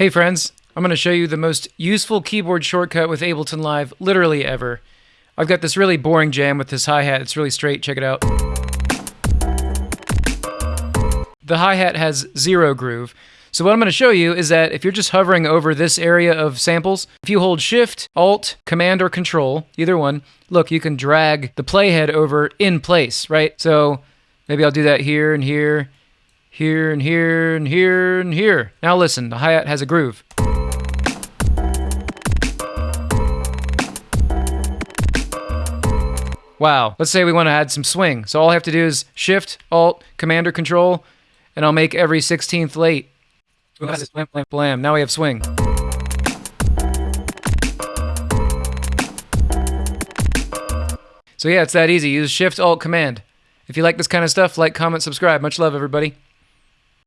Hey friends, I'm going to show you the most useful keyboard shortcut with Ableton Live literally ever. I've got this really boring jam with this hi-hat, it's really straight, check it out. The hi-hat has zero groove. So what I'm going to show you is that if you're just hovering over this area of samples, if you hold Shift, Alt, Command, or Control, either one, look, you can drag the playhead over in place, right? So maybe I'll do that here and here, here and here and here and here. Now listen, the hi-hat has a groove. Wow, let's say we want to add some swing. So all I have to do is Shift, Alt, Command, or Control, and I'll make every 16th late. Blam, blam, blam. Now we have swing. So yeah, it's that easy. Use Shift, Alt, Command. If you like this kind of stuff, like, comment, subscribe. Much love, everybody.